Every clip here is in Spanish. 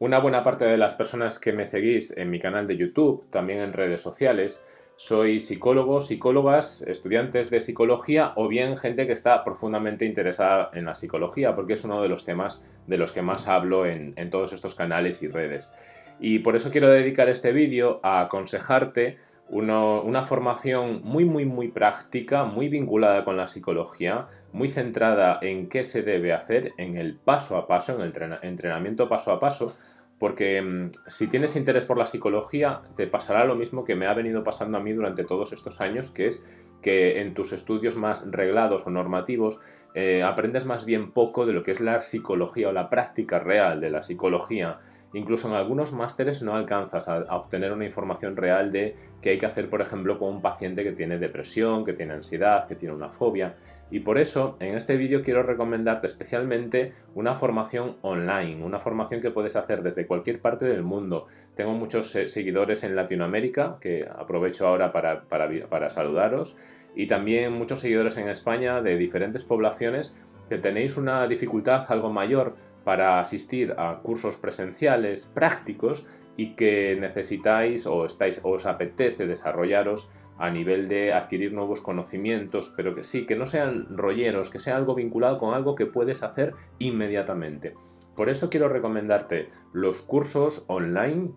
Una buena parte de las personas que me seguís en mi canal de YouTube, también en redes sociales, sois psicólogos, psicólogas, estudiantes de psicología o bien gente que está profundamente interesada en la psicología, porque es uno de los temas de los que más hablo en, todos estos canales y redes. Y por eso quiero dedicar este vídeo a aconsejarte una formación muy muy muy práctica, muy vinculada con la psicología, muy centrada en qué se debe hacer, en el paso a paso, en el entrenamiento paso a paso, porque mm, si tienes interés por la psicología te pasará lo mismo que me ha venido pasando a mí durante todos estos años, que es que en tus estudios más reglados o normativos eh, aprendes más bien poco de lo que es la psicología o la práctica real de la psicología Incluso en algunos másteres no alcanzas a, obtener una información real de qué hay que hacer, por ejemplo, con un paciente que tiene depresión, que tiene ansiedad, que tiene una fobia. Y por eso, en este vídeo quiero recomendarte especialmente una formación online, una formación que puedes hacer desde cualquier parte del mundo. Tengo muchos eh, seguidores en Latinoamérica, que aprovecho ahora para, para saludaros, y también muchos seguidores en España de diferentes poblaciones que tenéis una dificultad algo mayor para asistir a cursos presenciales prácticos y que necesitáis o, estáis, os apetece desarrollaros a nivel de adquirir nuevos conocimientos, pero que sí, que no sean rolleros, que sea algo vinculado con algo que puedes hacer inmediatamente. Por eso quiero recomendarte los cursos online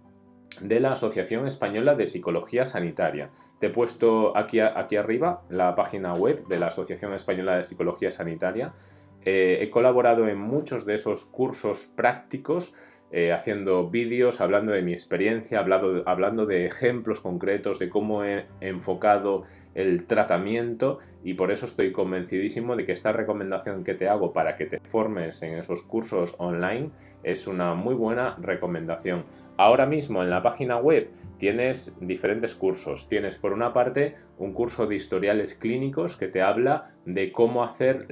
de la Asociación Española de Psicología Sanitaria. Te he puesto aquí, aquí arriba la página web de la Asociación Española de Psicología Sanitaria eh, he colaborado en muchos de esos cursos prácticos eh, haciendo vídeos, hablando de mi experiencia, hablando, hablando de ejemplos concretos de cómo he enfocado el tratamiento y por eso estoy convencidísimo de que esta recomendación que te hago para que te formes en esos cursos online es una muy buena recomendación. Ahora mismo en la página web tienes diferentes cursos. Tienes por una parte un curso de historiales clínicos que te habla de cómo hacer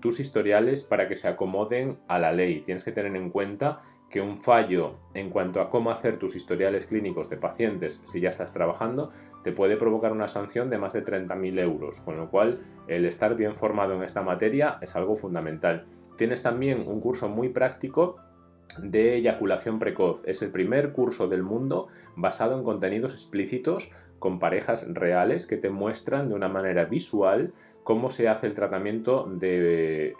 tus historiales para que se acomoden a la ley. Tienes que tener en cuenta que un fallo en cuanto a cómo hacer tus historiales clínicos de pacientes si ya estás trabajando te puede provocar una sanción de más de 30.000 euros, con lo cual el estar bien formado en esta materia es algo fundamental. Tienes también un curso muy práctico de eyaculación precoz. Es el primer curso del mundo basado en contenidos explícitos con parejas reales que te muestran de una manera visual cómo se hace el tratamiento de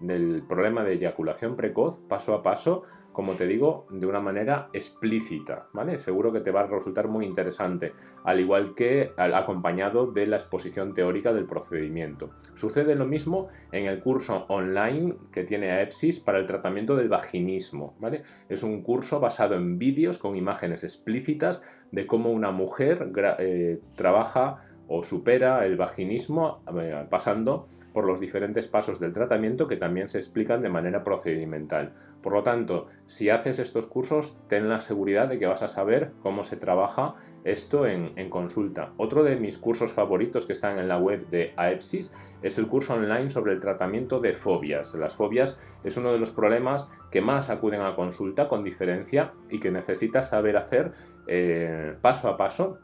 del, problema de eyaculación precoz paso a paso, como te digo, de una manera explícita, ¿vale? Seguro que te va a resultar muy interesante, al igual que acompañado de la exposición teórica del procedimiento. Sucede lo mismo en el curso online que tiene AEPSIS para el tratamiento del vaginismo, ¿vale? Es un curso basado en vídeos con imágenes explícitas de cómo una mujer eh, trabaja o supera el vaginismo eh, pasando por los diferentes pasos del tratamiento que también se explican de manera procedimental. Por lo tanto, si haces estos cursos, ten la seguridad de que vas a saber cómo se trabaja esto en, consulta. Otro de mis cursos favoritos que están en la web de AEPSIS es el curso online sobre el tratamiento de fobias. Las fobias es uno de los problemas que más acuden a consulta con diferencia y que necesitas saber hacer eh, paso a paso,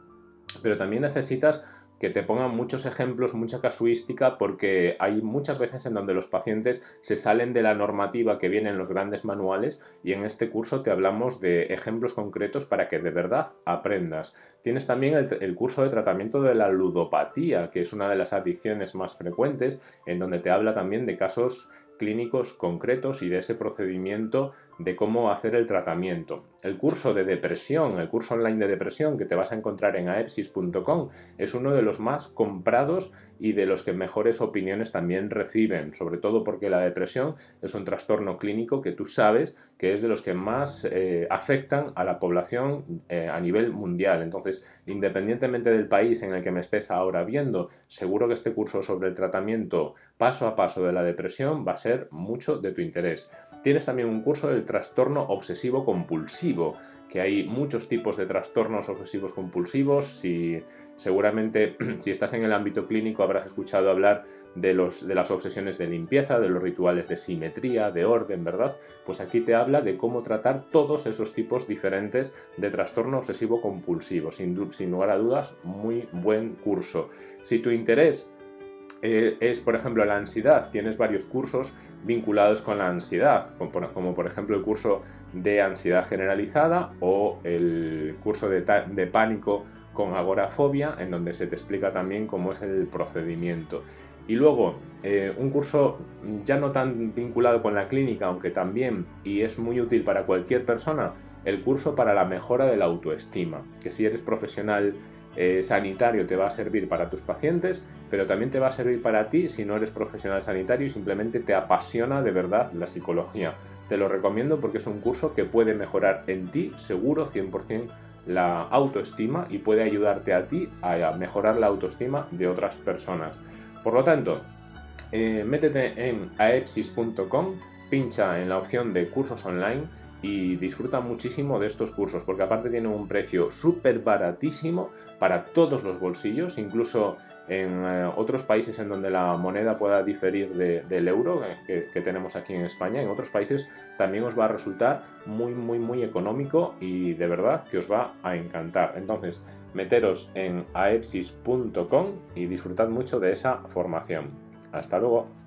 pero también necesitas que te pongan muchos ejemplos, mucha casuística, porque hay muchas veces en donde los pacientes se salen de la normativa que viene en los grandes manuales y en este curso te hablamos de ejemplos concretos para que de verdad aprendas. Tienes también el, el curso de tratamiento de la ludopatía, que es una de las adicciones más frecuentes, en donde te habla también de casos clínicos concretos y de ese procedimiento de cómo hacer el tratamiento. El curso de depresión, el curso online de depresión que te vas a encontrar en aepsis.com es uno de los más comprados y de los que mejores opiniones también reciben, sobre todo porque la depresión es un trastorno clínico que tú sabes que es de los que más eh, afectan a la población eh, a nivel mundial. Entonces, independientemente del país en el que me estés ahora viendo, seguro que este curso sobre el tratamiento paso a paso de la depresión va a ser mucho de tu interés. Tienes también un curso del trastorno obsesivo compulsivo, que hay muchos tipos de trastornos obsesivos compulsivos. Si, seguramente si estás en el ámbito clínico habrás escuchado hablar de, los, de las obsesiones de limpieza, de los rituales de simetría, de orden, ¿verdad? Pues aquí te habla de cómo tratar todos esos tipos diferentes de trastorno obsesivo compulsivo. Sin, sin lugar a dudas, muy buen curso. Si tu interés eh, es, por ejemplo, la ansiedad. Tienes varios cursos vinculados con la ansiedad, como por ejemplo el curso de ansiedad generalizada o el curso de, pánico con agorafobia, en donde se te explica también cómo es el procedimiento. Y luego, eh, un curso ya no tan vinculado con la clínica, aunque también, y es muy útil para cualquier persona, el curso para la mejora de la autoestima, que si eres profesional eh, sanitario te va a servir para tus pacientes, pero también te va a servir para ti si no eres profesional sanitario y simplemente te apasiona de verdad la psicología. Te lo recomiendo porque es un curso que puede mejorar en ti, seguro, 100% la autoestima y puede ayudarte a ti a mejorar la autoestima de otras personas. Por lo tanto, eh, métete en aepsis.com, pincha en la opción de cursos online y disfruta muchísimo de estos cursos porque aparte tienen un precio súper baratísimo para todos los bolsillos, incluso en eh, otros países en donde la moneda pueda diferir del euro eh, que, tenemos aquí en España, en otros países también os va a resultar muy muy muy económico y de verdad que os va a encantar. Entonces, meteros en aepsis.com y disfrutad mucho de esa formación. Hasta luego.